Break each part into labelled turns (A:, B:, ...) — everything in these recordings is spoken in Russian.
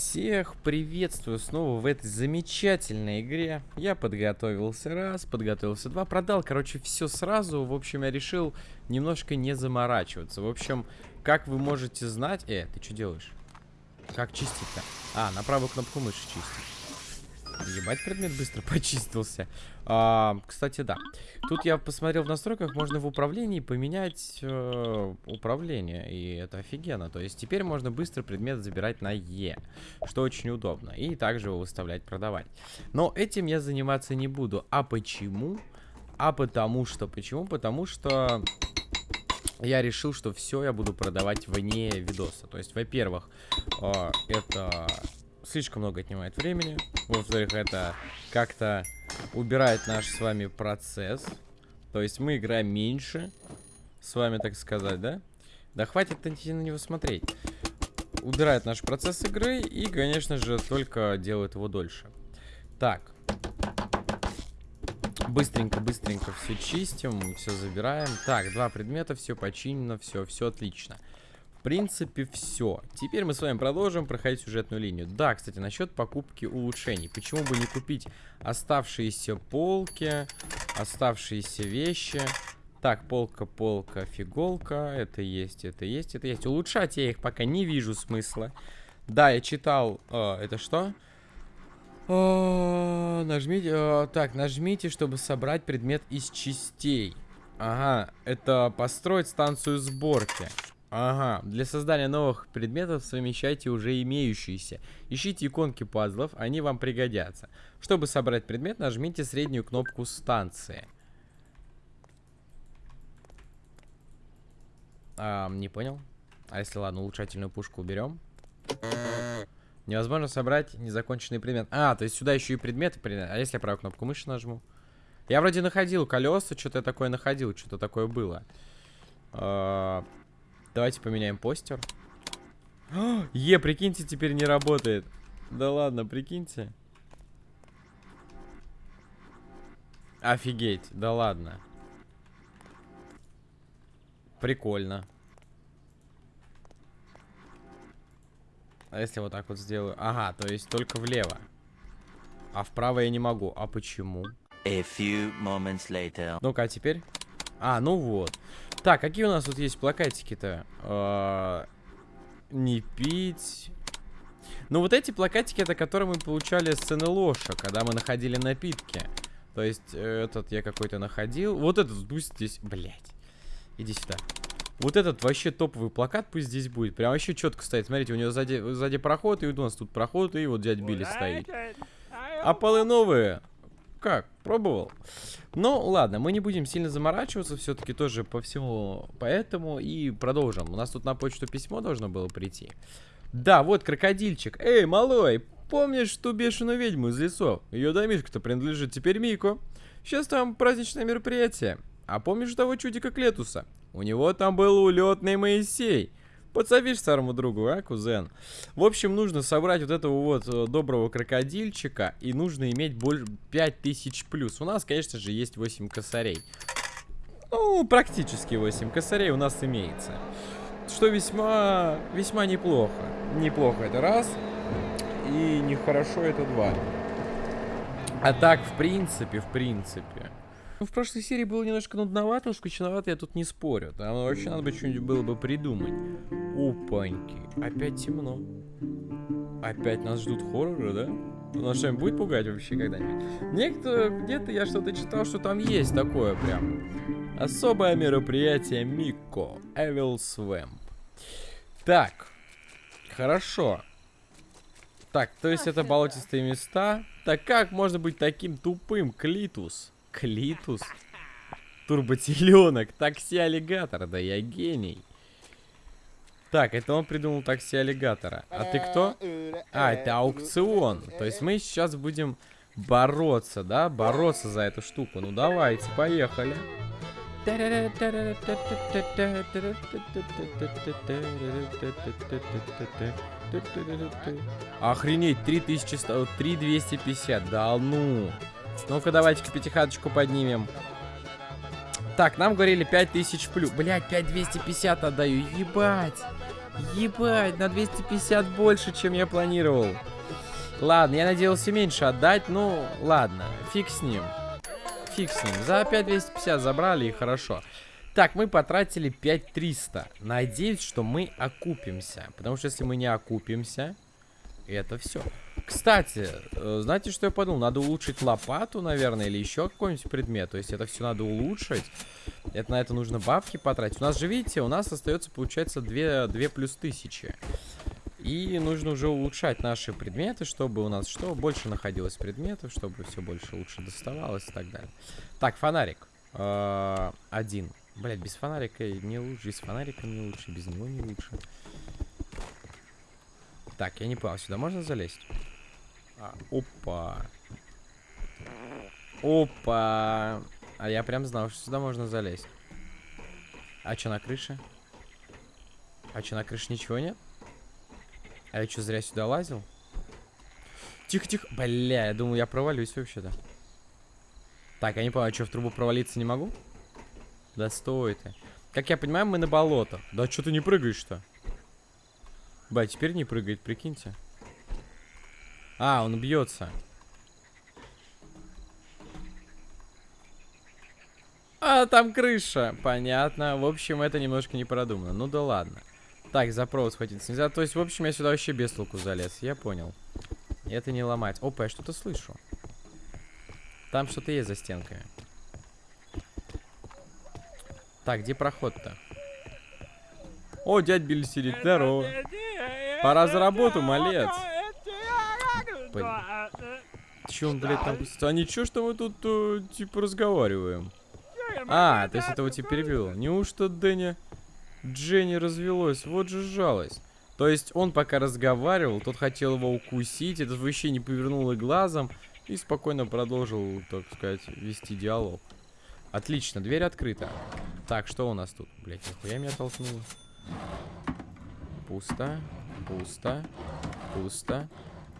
A: Всех приветствую снова в этой замечательной игре. Я подготовился раз, подготовился два, продал, короче, все сразу. В общем, я решил немножко не заморачиваться. В общем, как вы можете знать... Э, ты что делаешь? Как чистить-то? А, на правую кнопку мыши чистить. Ебать, предмет быстро почистился. А, кстати, да. Тут я посмотрел в настройках, можно в управлении поменять э, управление. И это офигенно. То есть теперь можно быстро предмет забирать на Е. Что очень удобно. И также его выставлять, продавать. Но этим я заниматься не буду. А почему? А потому что... Почему? Потому что... Я решил, что все я буду продавать вне видоса. То есть, во-первых, э, это слишком много отнимает времени. Во-вторых, это как-то убирает наш с вами процесс. То есть мы играем меньше, с вами так сказать, да? Да хватит на него смотреть. Убирает наш процесс игры и, конечно же, только делает его дольше. Так. Быстренько-быстренько все чистим, все забираем. Так, два предмета, все починено, все, все отлично. В принципе, все. Теперь мы с вами продолжим проходить сюжетную линию. Да, кстати, насчет покупки улучшений. Почему бы не купить оставшиеся полки, оставшиеся вещи? Так, полка, полка, фиголка. Это есть, это есть, это есть. Улучшать я их пока не вижу смысла. Да, я читал... Э, это что? О, нажмите... О, так, нажмите, чтобы собрать предмет из частей. Ага, это построить станцию сборки. Ага, для создания новых предметов совмещайте уже имеющиеся. Ищите иконки пазлов, они вам пригодятся. Чтобы собрать предмет, нажмите среднюю кнопку станции. А, не понял. А если ладно, улучшательную пушку уберем? Невозможно собрать незаконченный предмет. А, то есть сюда еще и предметы. А если я правую кнопку мыши нажму? Я вроде находил колеса, что-то такое находил, что-то такое было. Давайте поменяем постер. Е, прикиньте, теперь не работает. Да ладно, прикиньте. Офигеть, да ладно. Прикольно. А если вот так вот сделаю? Ага, то есть только влево. А вправо я не могу. А почему? Ну-ка, а теперь? А, ну вот. Так, какие у нас тут есть плакатики-то? А, не пить. Ну, вот эти плакатики, это которые мы получали с НЛОша, когда мы находили напитки. То есть, этот я какой-то находил. Вот этот пусть здесь... Блять. Иди сюда. Вот этот вообще топовый плакат пусть здесь будет. Прям вообще четко стоит. Смотрите, у него сзади, сзади проход, и у нас тут проход, и вот дядь Билли стоит. А полы новые как, пробовал. Ну, ладно, мы не будем сильно заморачиваться, все-таки тоже по всему поэтому, и продолжим. У нас тут на почту письмо должно было прийти. Да, вот крокодильчик. Эй, малой, помнишь ту бешеную ведьму из лесов? Ее домишка-то принадлежит теперь Мику. Сейчас там праздничное мероприятие. А помнишь того чудика Клетуса? У него там был улетный Моисей. Подсовишь старому другу, а, кузен? В общем, нужно собрать вот этого вот э, доброго крокодильчика. И нужно иметь больше 5000 плюс. У нас, конечно же, есть 8 косарей. Ну, практически 8 косарей у нас имеется. Что весьма, весьма неплохо. Неплохо это раз. И нехорошо это два. А так, в принципе, в принципе... Ну, в прошлой серии было немножко нудновато, скучновато, я тут не спорю. Там вообще надо бы что-нибудь было бы придумать. Опаньки. Опять темно. Опять нас ждут хорроры, да? Нас что-нибудь будет пугать вообще когда-нибудь? Некто, где-то я что-то читал, что там есть такое прям. Особое мероприятие Мико. Evil Swamp. Так. Хорошо. Так, то есть это болотистые места. Так как можно быть таким тупым, Клитус? Клитус. Турботеленок. Такси-аллигатор. Да я гений. Так, это он придумал такси-аллигатора. А ты кто? А, это аукцион. То есть мы сейчас будем бороться, да? Бороться за эту штуку. Ну давайте, поехали. Охренеть, 3100, 3250, да ну. Ну-ка, давайте-ка пятихаточку поднимем. Так, нам говорили 5000 плюс. Блять, 5250 отдаю. Ебать. Ебать, на 250 больше, чем я планировал. Ладно, я надеялся меньше отдать, ну, ладно, фиг с ним. Фиг с ним. За 5250 забрали и хорошо. Так, мы потратили 5300. Надеюсь, что мы окупимся. Потому что если мы не окупимся, это все. Кстати, э, знаете, что я подумал? Надо улучшить лопату, наверное, или еще какой-нибудь предмет. То есть это все надо улучшить. Это на это нужно бабки потратить. У нас же, видите, у нас остается, получается, 2, 2 плюс тысячи. И нужно уже улучшать наши предметы, чтобы у нас что? Больше находилось предметов, чтобы все больше лучше доставалось и так далее. Так, фонарик. Э, один. Блять, без фонарика не лучше, без фонарика не лучше, без него не лучше. Так, я не понял, сюда можно залезть? А, опа. Опа. А я прям знал, что сюда можно залезть. А что на крыше? А что на крыше ничего нет? А я что, зря сюда лазил? Тихо-тихо. Бля, я думал, я провалюсь вообще-то. Так, я не понял, а что, в трубу провалиться не могу? Да стой ты. Как я понимаю, мы на болото. Да что ты не прыгаешь-то? Ба, теперь не прыгает, прикиньте. А, он бьется. А, там крыша. Понятно. В общем, это немножко не продумано. Ну да ладно. Так, за провод схватиться нельзя. То есть, в общем, я сюда вообще без толку залез. Я понял. Это не ломать. Опа, я что-то слышу. Там что-то есть за стенкой. Так, где проход-то? О, дядь Билли сидит. Здорово. Пора за работу, малец. Блин. Че он, блядь, там... А ничего, что мы тут, э, типа, разговариваем? А, то есть это вот типа перевел. Неужто Дэнни... Дженни развелось? Вот же жалость. То есть он пока разговаривал, тот хотел его укусить, этот вообще не повернул и глазом и спокойно продолжил, так сказать, вести диалог. Отлично, дверь открыта. Так, что у нас тут? Блять, нихуя меня толкнуло. Пусто. Пусто. Пусто.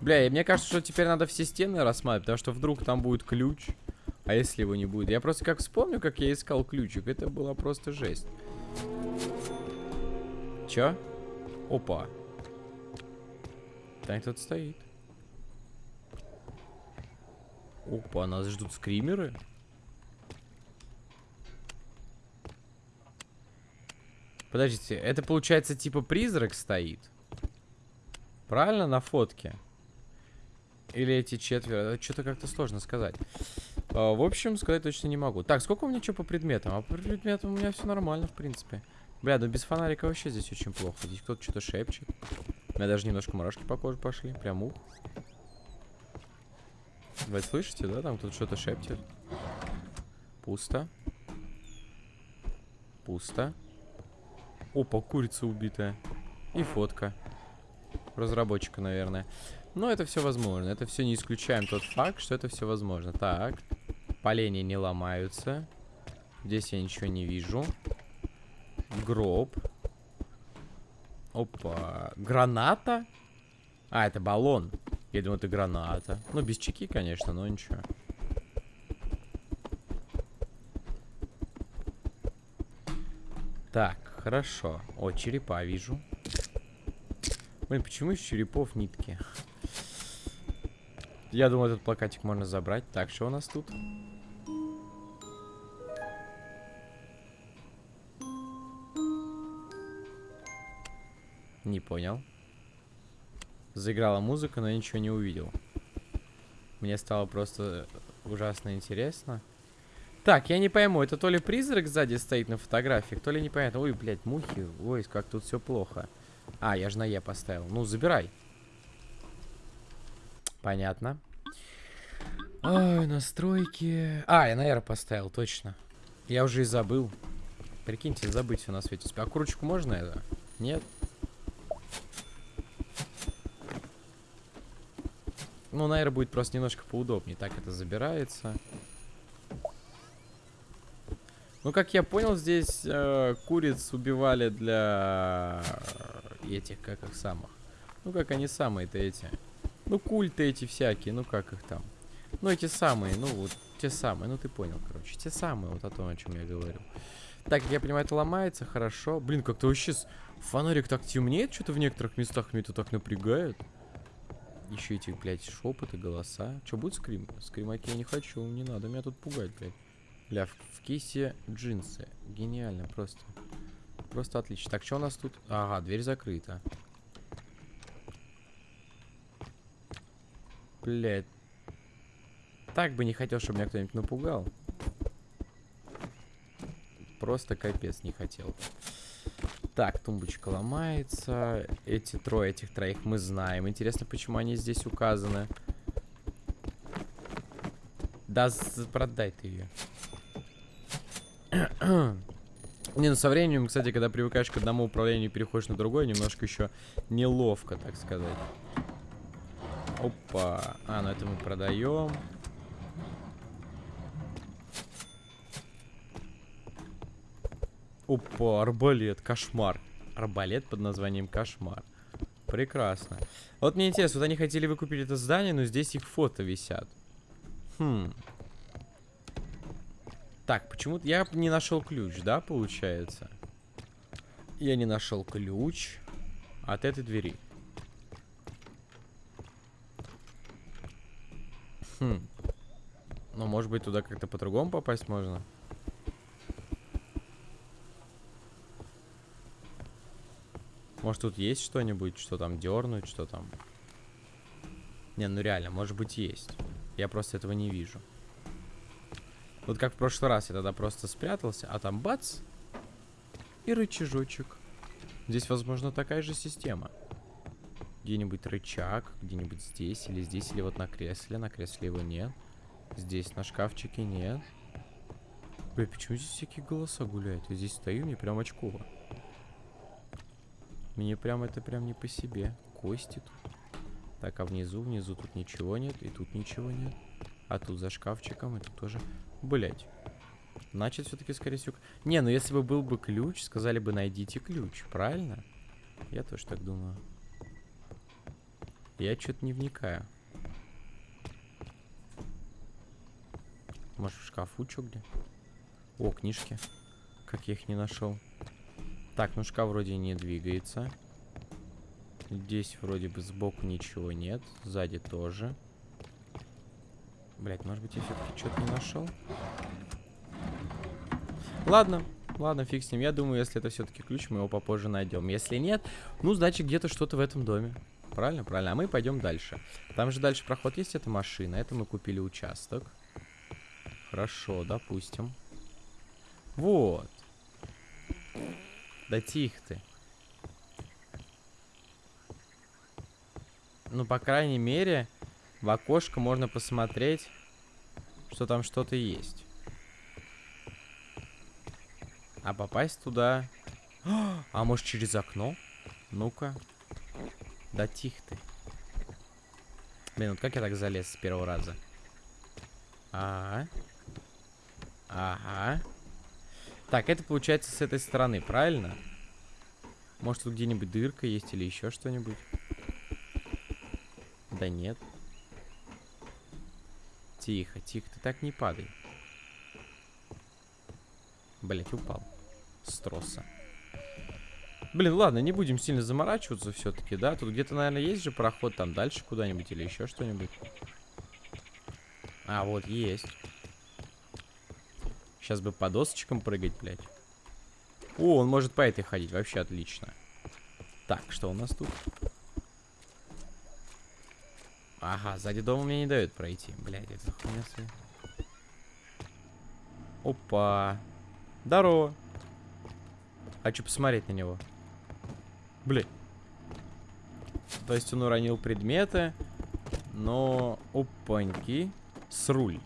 A: Бля, и мне кажется, что теперь надо все стены рассматривать, потому что вдруг там будет ключ. А если его не будет? Я просто как вспомню, как я искал ключик. Это была просто жесть. Чё? Опа. Там кто-то стоит. Опа, нас ждут скримеры. Подождите, это получается типа призрак стоит? Правильно на фотке? Или эти четверо? Что-то как-то сложно сказать. А, в общем, сказать точно не могу. Так, сколько у меня что по предметам? А по предметам у меня все нормально, в принципе. Бля, ну без фонарика вообще здесь очень плохо. Здесь кто-то что-то шепчет. У меня даже немножко мурашки по коже пошли. Прям ух. Вы слышите, да? Там кто-то что-то шепчет. Пусто. Пусто. Опа, курица убитая. И фотка. Разработчика, наверное. Но это все возможно. Это все не исключаем тот факт, что это все возможно. Так. Поленья не ломаются. Здесь я ничего не вижу. Гроб. Опа. Граната? А, это баллон. Я думаю, это граната. Ну, без чеки, конечно, но ничего. Так, хорошо. О, черепа вижу. Блин, почему из черепов нитки? Я думаю, этот плакатик можно забрать. Так, что у нас тут? Не понял. Заиграла музыка, но я ничего не увидел. Мне стало просто ужасно интересно. Так, я не пойму, это то ли призрак сзади стоит на фотографиях, то ли непонятно. Ой, блядь, мухи. Ой, как тут все плохо. А, я же на Е поставил. Ну, забирай. Понятно. Ой, настройки. А, я на R поставил, точно. Я уже и забыл. Прикиньте, забыть все на свете. А кручку можно это? Нет? Ну, на R будет просто немножко поудобнее. Так это забирается. Ну, как я понял, здесь э, куриц убивали для этих, как их самых. Ну, как они самые-то эти. Ну, культы эти всякие, ну, как их там. Ну, эти самые, ну, вот, те самые, ну, ты понял, короче. Те самые, вот о том, о чем я говорю. Так, я понимаю, это ломается, хорошо. Блин, как-то вообще фонарик так темнеет, что-то в некоторых местах меня это так напрягает. Еще эти, блядь, шепоты, голоса. Что, будет скрим? Скримаки я не хочу, не надо меня тут пугать, блядь. Бля, в, в кейсе джинсы. Гениально, просто. Просто отлично. Так, что у нас тут? Ага, дверь закрыта. Блядь. Так бы не хотел, чтобы меня кто-нибудь напугал. Просто капец не хотел. Так, тумбочка ломается. Эти трое, этих троих мы знаем. Интересно, почему они здесь указаны. Да, продай ты ее. Не, ну со временем, кстати, когда привыкаешь к одному управлению и переходишь на другое, немножко еще неловко, так сказать. Опа. А, ну это мы продаем. Опа, арбалет, кошмар. Арбалет под названием кошмар. Прекрасно. Вот мне интересно, вот они хотели выкупить это здание, но здесь их фото висят. Хм. Так, почему-то я не нашел ключ, да, получается? Я не нашел ключ от этой двери. Хм. Ну, может быть, туда как-то по-другому попасть можно? Может, тут есть что-нибудь, что там дернуть, что там? Не, ну реально, может быть, есть. Я просто этого не вижу. Вот как в прошлый раз я тогда просто спрятался, а там бац! И рычажочек. Здесь, возможно, такая же система. Где-нибудь рычаг, где-нибудь здесь, или здесь, или вот на кресле. На кресле его нет. Здесь на шкафчике нет. Бля, почему здесь всякие голоса гуляют? Я здесь стою, мне прям очково. Мне прям это прям не по себе. Кости тут. Так, а внизу, внизу тут ничего нет, и тут ничего нет. А тут за шкафчиком, и тут тоже... Блять. Значит, все-таки, скорее всего... Не, ну если бы был бы ключ, сказали бы, найдите ключ, правильно? Я тоже так думаю. Я что-то не вникаю. Может, в шкафу что где? О, книжки. Как я их не нашел. Так, ну шкаф вроде не двигается. Здесь вроде бы сбоку ничего нет. Сзади тоже. Блять, может быть я все-таки что-то не нашел? Ладно, ладно, фиг с ним. Я думаю, если это все-таки ключ, мы его попозже найдем. Если нет, ну, значит, где-то что-то в этом доме. Правильно? Правильно. А мы пойдем дальше. Там же дальше проход есть, это машина. Это мы купили участок. Хорошо, допустим. Вот. Да тихо ты. Ну, по крайней мере, в окошко можно посмотреть, что там что-то есть. А попасть туда... А может через окно? Ну-ка. Да тихо ты. Блин, вот как я так залез с первого раза? Ага. Ага. Так, это получается с этой стороны, правильно? Может тут где-нибудь дырка есть или еще что-нибудь? Да нет. Тихо, тихо, ты так не падай. Блять, упал. С троса. Блин, ладно, не будем сильно заморачиваться все-таки, да? Тут где-то, наверное, есть же проход там дальше куда-нибудь или еще что-нибудь. А, вот, есть. Сейчас бы по досочкам прыгать, блядь. О, он может по этой ходить. Вообще отлично. Так, что у нас тут? Ага, сзади дома мне не дают пройти. Блядь, это хуйня своя. Опа. Здорово. Хочу посмотреть на него. Блядь. То есть он уронил предметы, но... Опаньки. С руль.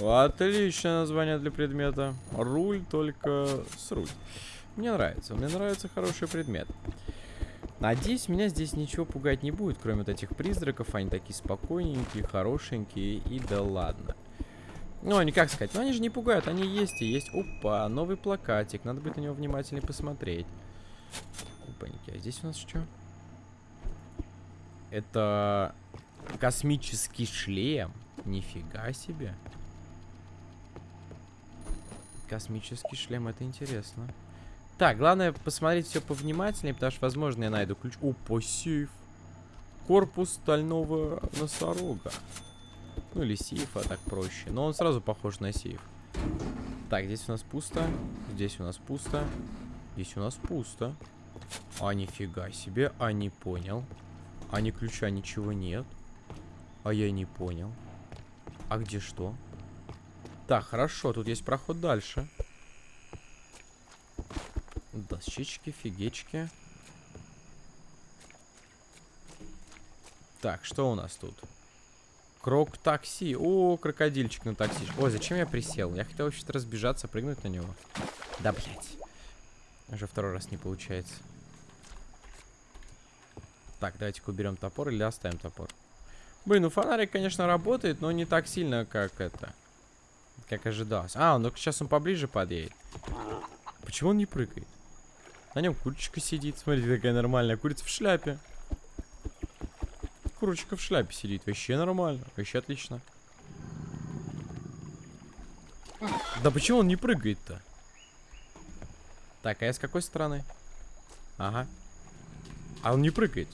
A: Отличное название для предмета. Руль, только с руль. Мне нравится. Мне нравится хороший предмет. Надеюсь, меня здесь ничего пугать не будет, кроме вот этих призраков. Они такие спокойненькие, хорошенькие и да ладно. Ну, они как сказать, ну они же не пугают, они есть и есть. Опа, новый плакатик, надо будет на него внимательнее посмотреть. Опаньки, а здесь у нас что? Это космический шлем. Нифига себе. Космический шлем, это интересно. Так, главное посмотреть все повнимательнее, потому что, возможно, я найду ключ. Опа, сейф. Корпус стального носорога. Ну или сейфа, так проще. Но он сразу похож на сейф. Так, здесь у нас пусто. Здесь у нас пусто. Здесь у нас пусто. А, нифига себе. А, не понял. А, ни ключа, ничего нет. А, я не понял. А где что? Так, хорошо. Тут есть проход дальше. Дощечки, фигечки. Так, что у нас тут? Крок такси. О, крокодильчик на такси. Ой, зачем я присел? Я хотел вообще-то разбежаться, прыгнуть на него. Да, блядь. Уже второй раз не получается. Так, давайте-ка уберем топор или оставим топор. Блин, ну фонарик, конечно, работает, но не так сильно, как это. Как ожидалось. А, ну сейчас он поближе подъедет. Почему он не прыгает? На нем курочка сидит. Смотрите, какая нормальная курица в шляпе. Курочка в шляпе сидит. Вообще нормально. Вообще отлично. Да почему он не прыгает-то? Так, а я с какой стороны? Ага. А он не прыгает.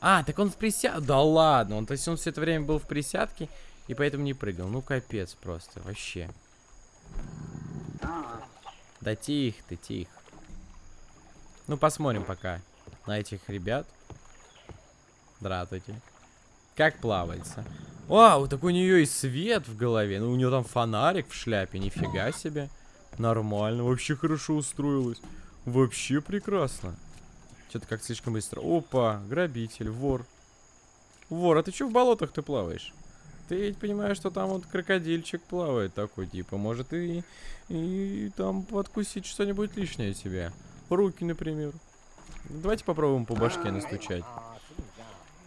A: А, так он в присядке. Да ладно. Он, то есть он все это время был в присядке и поэтому не прыгал. Ну, капец просто. Вообще. Да тихо ты, тихо. Ну, посмотрим пока на этих ребят. Здравствуйте. Как плавается. Вау, такой у нее и свет в голове. Ну, у нее там фонарик в шляпе. Нифига себе. Нормально. Вообще хорошо устроилась. Вообще прекрасно. Что-то как слишком быстро. Опа, грабитель, вор. Вор, а ты что в болотах ты плаваешь? Ты ведь понимаешь, что там вот крокодильчик плавает такой, типа, может и, и там подкусить что-нибудь лишнее тебе. Руки, например. Давайте попробуем по башке настучать.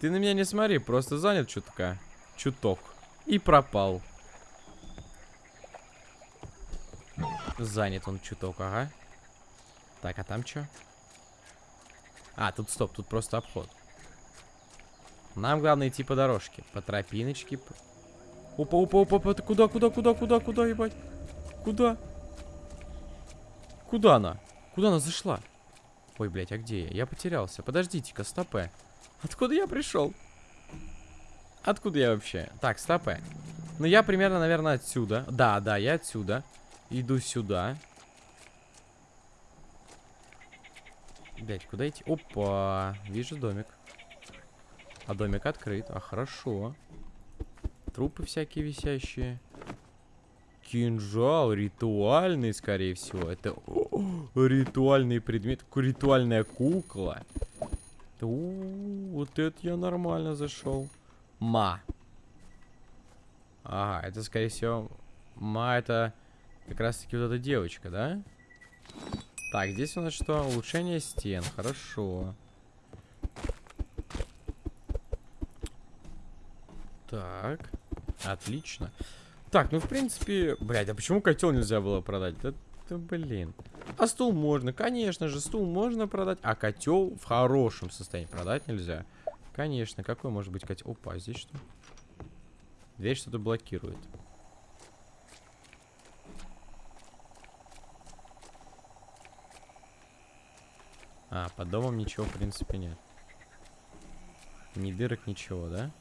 A: Ты на меня не смотри, просто занят чутка. Чуток. И пропал. Занят он чуток, ага. Так, а там что? А, тут стоп, тут просто обход. Нам главное идти по дорожке. По тропиночке. Опа, опа, опа, опа. Куда, куда, куда, куда, куда, ебать? Куда? Куда она? Куда она зашла? Ой, блядь, а где я? Я потерялся. Подождите-ка, стопе. Откуда я пришел? Откуда я вообще? Так, стопе. Ну, я примерно, наверное, отсюда. Да, да, я отсюда. Иду сюда. Блять, куда идти? Опа, вижу домик. А домик открыт. А, хорошо. Трупы всякие висящие. Кинжал ритуальный, скорее всего. Это о, ритуальный предмет. Ритуальная кукла. У вот это я нормально зашел. Ма. Ага, это, скорее всего, Ма это как раз-таки вот эта девочка, да? Так, здесь у нас что? Улучшение стен. Хорошо. Так. Отлично. Так, ну в принципе... Блядь, а почему котел нельзя было продать? Да, да блин. А стул можно, конечно же, стул можно продать. А котел в хорошем состоянии продать нельзя. Конечно, какой может быть котел? Опа, а здесь что? Дверь что-то блокирует. А, под домом ничего, в принципе, нет. Ни дырок, ничего, да?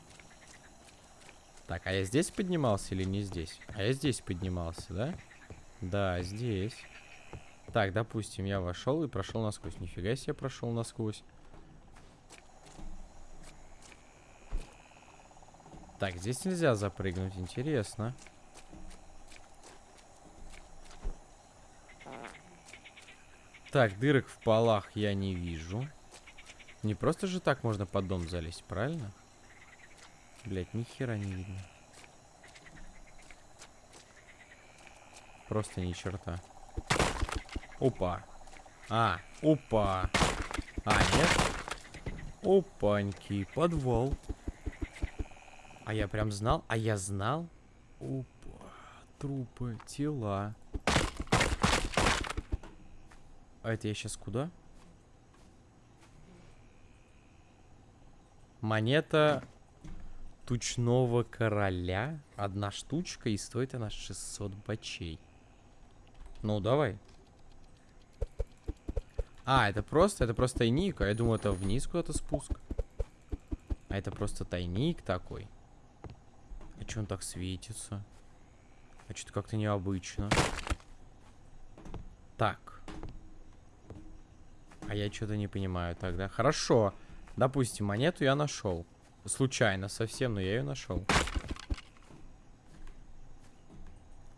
A: Так, а я здесь поднимался или не здесь? А я здесь поднимался, да? Да, здесь. Так, допустим, я вошел и прошел насквозь. Нифига себе прошел насквозь. Так, здесь нельзя запрыгнуть. Интересно. Так, дырок в полах я не вижу. Не просто же так можно под дом залезть, правильно? Блять, ни хера не видно. Просто ни черта. Опа. А, опа. А, нет? Опаньки, подвал. А я прям знал? А я знал? Опа, трупы, тела. А это я сейчас куда? Монета тучного короля. Одна штучка, и стоит она 600 бачей. Ну, давай. А, это просто, это просто тайник. А я думаю, это вниз куда-то спуск. А это просто тайник такой. А что он так светится? А что-то как-то необычно. Так. А я что-то не понимаю тогда. Хорошо. Допустим, монету я нашел. Случайно совсем, но я ее нашел.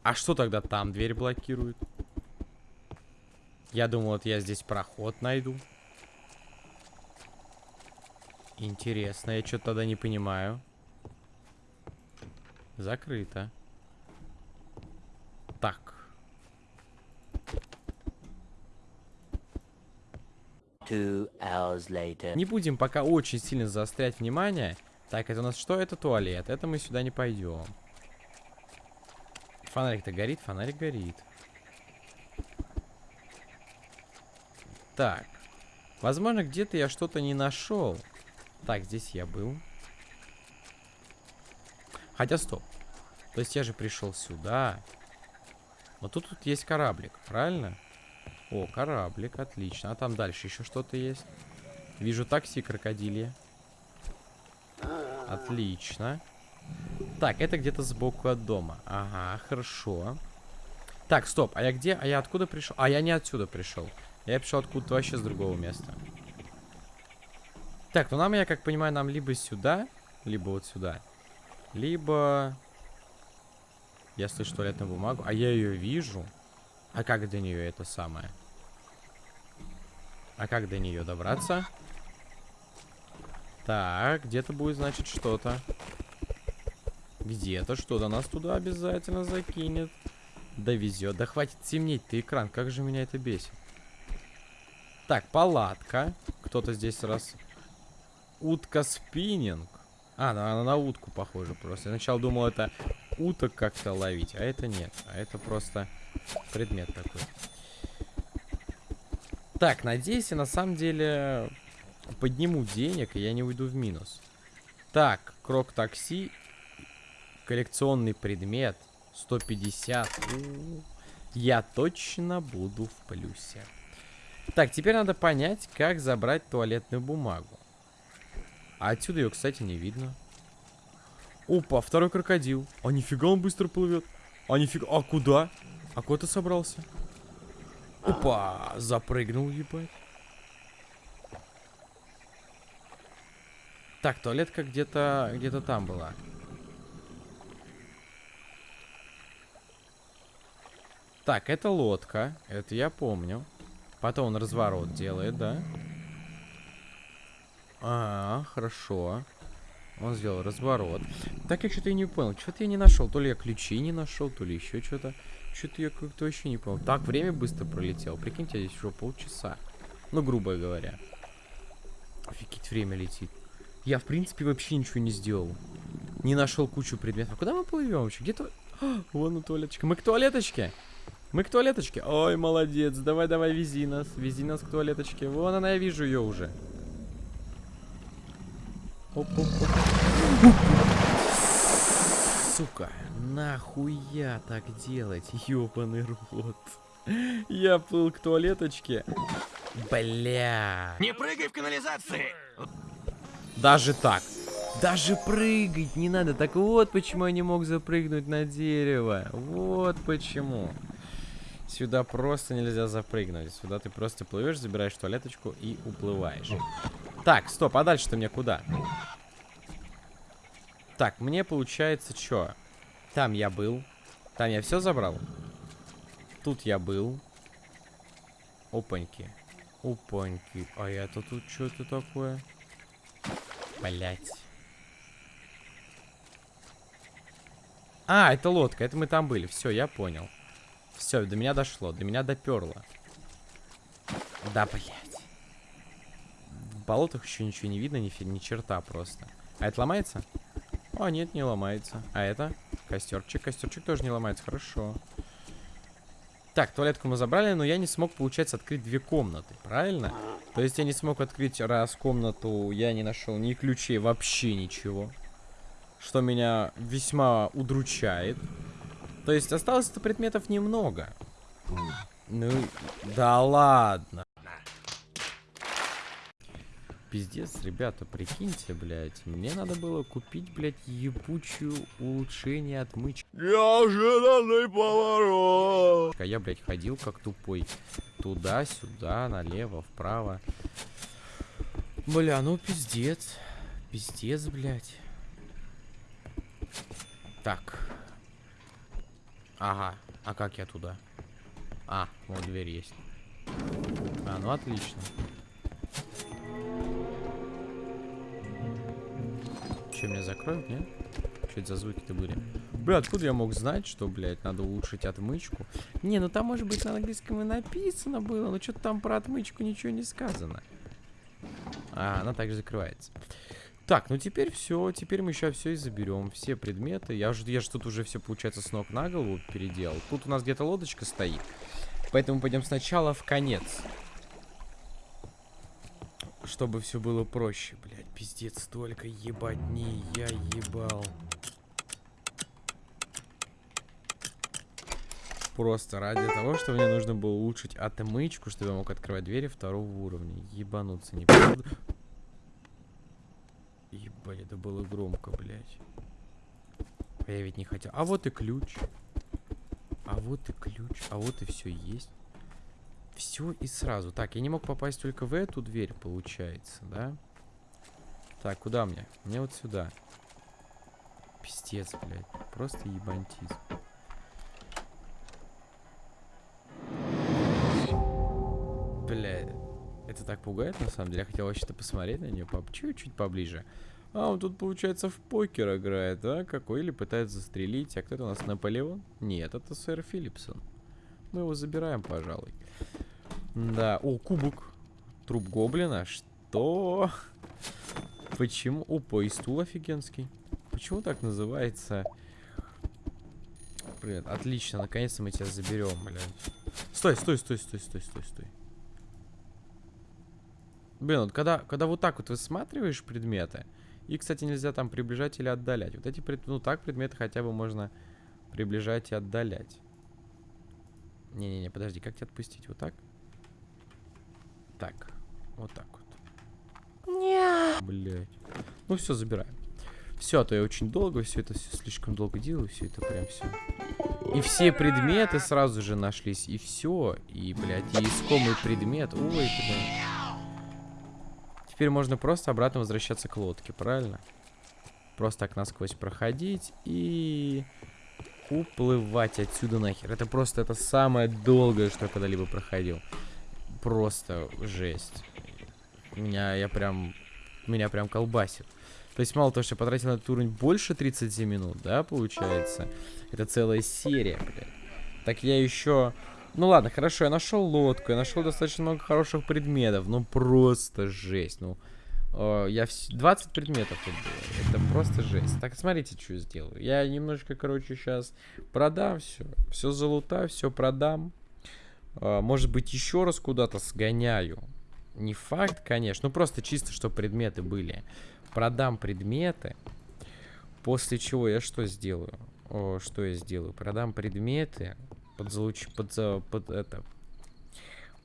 A: А что тогда там дверь блокирует? Я думал, вот я здесь проход найду. Интересно, я что-то тогда не понимаю. Закрыто. Так.
B: Two hours later.
A: Не будем пока очень сильно заострять внимание. Так, это у нас что? Это туалет. Это мы сюда не пойдем. Фонарик-то горит? Фонарик горит. Так. Возможно, где-то я что-то не нашел. Так, здесь я был. Хотя, стоп. То есть я же пришел сюда. Но тут, тут есть кораблик, правильно? О, кораблик, отлично. А там дальше еще что-то есть. Вижу такси крокодилье. Отлично. Так, это где-то сбоку от дома. Ага, хорошо. Так, стоп, а я где? А я откуда пришел? А я не отсюда пришел. Я пришел откуда-то вообще с другого места. Так, ну нам, я как понимаю, нам либо сюда, либо вот сюда. Либо... Я слышу туалетную бумагу, а я ее вижу. А как до нее это самое? А как до нее добраться? Так, где-то будет, значит, что-то. Где-то что-то нас туда обязательно закинет. Довезет. Да хватит темнеть ты экран, как же меня это бесит. Так, палатка. Кто-то здесь раз... Утка спиннинг. А, она, она на утку похожа просто. Я сначала думал, это уток как-то ловить, а это нет. А это просто предмет такой. Так, надеюсь, я на самом деле подниму денег, и я не уйду в минус. Так, крок такси. Коллекционный предмет. 150. У -у -у. Я точно буду в плюсе. Так, теперь надо понять, как забрать туалетную бумагу. А отсюда ее, кстати, не видно. Опа, второй крокодил. А нифига он быстро плывет. А нифига... А куда? А куда ты собрался? Опа, запрыгнул, ебать. Так, туалетка где-то где-то там была. Так, это лодка. Это я помню. Потом он разворот делает, да? А, хорошо. Он сделал разворот. Так я что-то и не понял. Что-то я не нашел. То ли я ключи не нашел, то ли еще что-то. Что-то я как-то вообще не понял. Так, время быстро пролетело. Прикиньте, здесь уже полчаса. Ну, грубо говоря. Офигеть, время летит. Я, в принципе, вообще ничего не сделал. Не нашел кучу предметов. А куда мы плывем вообще? Где-то... Вон у туалеточка. Мы к туалеточке. Мы к туалеточке. Ой, молодец. Давай, давай, вези нас. Вези нас к туалеточке. Вон она, я вижу ее уже. Оп, оп, оп. Сука, нахуя так делать, ёбаный рот. Я плыл к туалеточке. Бля.
C: Не прыгай в канализации!
A: Даже так. Даже прыгать не надо. Так вот почему я не мог запрыгнуть на дерево. Вот почему. Сюда просто нельзя запрыгнуть. Сюда ты просто плывешь, забираешь туалеточку и уплываешь. Так, стоп, а дальше-то мне куда? Так, мне получается что? Там я был. Там я все забрал. Тут я был. Опаньки. Опаньки. А это тут что-то такое? Блять. А, это лодка. Это мы там были. Все, я понял. Все, до меня дошло. До меня доперло. Да, блять. В болотах еще ничего не видно, ни, ни черта просто. А это ломается? А, нет, не ломается. А это? Костерчик. Костерчик тоже не ломается. Хорошо. Так, туалетку мы забрали, но я не смог, получается, открыть две комнаты. Правильно? То есть я не смог открыть раз комнату, я не нашел ни ключей, вообще ничего. Что меня весьма удручает. То есть осталось-то предметов немного. Ну, да ладно. Пиздец, ребята, прикиньте, блядь. Мне надо было купить, блядь, ебучую улучшение отмычки. Неожиданный поворот. А я, блядь, ходил как тупой. Туда-сюда, налево, вправо. Бля, ну пиздец. Пиздец, блядь. Так. Ага. А как я туда? А, вот дверь есть. А, ну отлично. Че, меня закроют, нет? Что это за звуки-то были? Бля, откуда я мог знать, что, блядь, надо улучшить отмычку? Не, ну там, может быть, на английском и написано было, но что-то там про отмычку ничего не сказано. А, она также закрывается. Так, ну теперь все, теперь мы сейчас все и заберем, все предметы. Я же, я же тут уже все, получается, с ног на голову переделал. Тут у нас где-то лодочка стоит, поэтому пойдем сначала в конец. Чтобы все было проще, блядь, пиздец, столько ебатни, я ебал. Просто ради того, что мне нужно было улучшить отмычку, чтобы я мог открывать двери второго уровня. Ебануться не Ебать, это было громко, блядь. Я ведь не хотел. А вот и ключ. А вот и ключ. А вот и все есть. Все и сразу. Так, я не мог попасть только в эту дверь, получается, да? Так, куда мне? Мне вот сюда. Пиздец, блядь. Просто ебантизм. Бля, это так пугает, на самом деле. Я хотел вообще-то посмотреть на нее чуть-чуть поближе. А, он тут, получается, в покер играет, да? Какой? Или пытается застрелить. А кто это у нас, Наполеон? Нет, это сэр Филлипсон. Мы его забираем, пожалуй. Да. О, кубок. Труп гоблина. Что? Почему? Опа, и стул офигенский. Почему так называется? Привет, отлично. Наконец-то мы тебя заберем, блядь. Стой, стой, стой, стой, стой, стой, стой. Блин, вот когда, когда вот так вот высматриваешь предметы, и, кстати, нельзя там приближать или отдалять. Вот эти, пред... ну так, предметы хотя бы можно приближать и отдалять. Не-не-не, подожди, как тебя отпустить? Вот так? Так, вот так Нет. Блять. Ну все, забираем. Все, а то я очень долго, все это все слишком долго делаю, все это прям все. И все предметы сразу же нашлись, и все. И, блядь, и искомый предмет. Ой, блядь. Теперь можно просто обратно возвращаться к лодке, правильно? Просто так насквозь проходить и уплывать отсюда нахер. Это просто это самое долгое, что я когда-либо проходил. Просто жесть. Меня, я прям, меня прям колбасит. То есть мало того, что я потратил на этот уровень больше 30 минут, да, получается. Это целая серия, блядь. Так я еще ну ладно, хорошо, я нашел лодку, я нашел достаточно много хороших предметов. Ну просто жесть. Ну, э, я вс... 20 предметов тут было. Это просто жесть. Так, смотрите, что я сделаю. Я немножко, короче, сейчас продам все. Все залутаю, все продам. Э, может быть, еще раз куда-то сгоняю. Не факт, конечно. Ну, просто чисто, что предметы были. Продам предметы. После чего я что сделаю? О, что я сделаю? Продам предметы подзалуч... под, под это...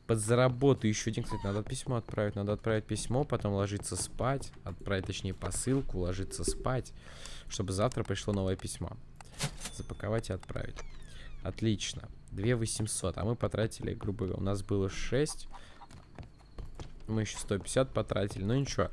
A: Подзаработаю еще один, кстати, надо письмо отправить. Надо отправить письмо, потом ложиться спать. Отправить, точнее, посылку, ложиться спать. Чтобы завтра пришло новое письмо. Запаковать и отправить. Отлично. 2 800. А мы потратили, грубо говоря, у нас было 6. Мы еще 150 потратили. Ну ничего.